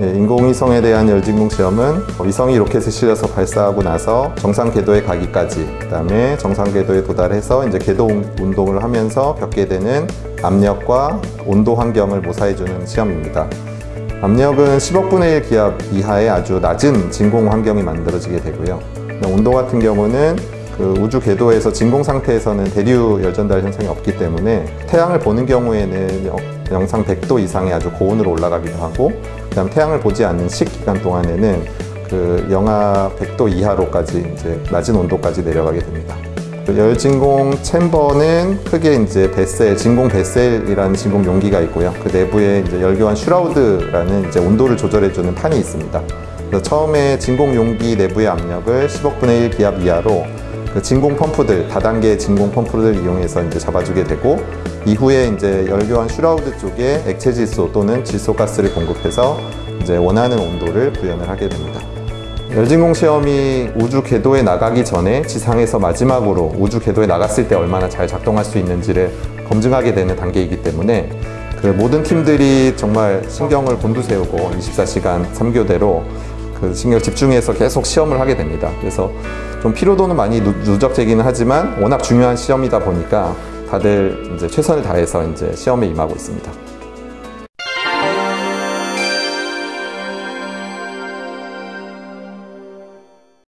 예, 인공위성에 대한 열진공 시험은 위성이 로켓에 실려서 발사하고 나서 정상 궤도에 가기까지 그 다음에 정상 궤도에 도달해서 이제 궤도 운동을 하면서 겪게 되는 압력과 온도 환경을 모사해주는 시험입니다. 압력은 10억분의 1 기압 이하의 아주 낮은 진공 환경이 만들어지게 되고요. 온도 같은 경우는 그 우주 궤도에서 진공 상태에서는 대류 열전달 현상이 없기 때문에 태양을 보는 경우에는 영- 영상 100도 이상의 아주 고온으로 올라가기도 하고 그다음 태양을 보지 않는 식 기간 동안에는 그 영하 100도 이하로까지 이제 낮은 온도까지 내려가게 됩니다. 그 열진공 챔버는 크게 이제 베셀, 진공 베셀이라는 진공 용기가 있고요. 그 내부에 이제 열교환 슈라우드라는 이제 온도를 조절해주는 판이 있습니다. 그래서 처음에 진공 용기 내부의 압력을 10억분의 1 기압 이하로 그 진공 펌프들, 다단계 진공 펌프를 이용해서 이제 잡아주게 되고 이후에 이제 열교환 shroud 쪽에 액체 질소 또는 질소가스를 공급해서 이제 원하는 온도를 구현을 하게 됩니다. 열진공 시험이 우주 궤도에 나가기 전에 지상에서 마지막으로 우주 궤도에 나갔을 때 얼마나 잘 작동할 수 있는지를 검증하게 되는 단계이기 때문에 그 모든 팀들이 정말 신경을 곤두세우고 24시간 3교대로 그 신경 집중해서 계속 시험을 하게 됩니다. 그래서 좀 피로도는 많이 누- 누적되기는 하지만 워낙 중요한 시험이다 보니까 다들 이제 최선을 다해서 이제 시험에 임하고 있습니다.